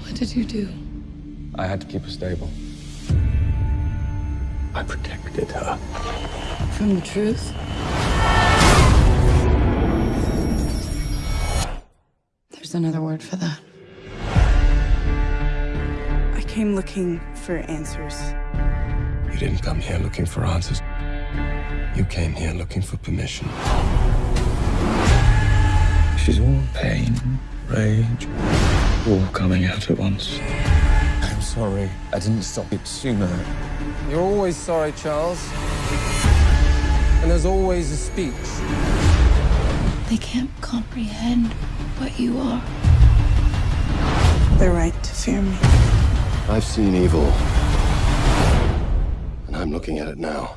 What did you do? I had to keep her stable. I protected her. From the truth? There's another word for that. I came looking for answers. You didn't come here looking for answers. You came here looking for permission. She's all pain, rage, all coming out at once. I'm sorry. I didn't stop it sooner. You're always sorry, Charles. And there's always a speech. They can't comprehend what you are. They're right to fear me. I've seen evil. And I'm looking at it now.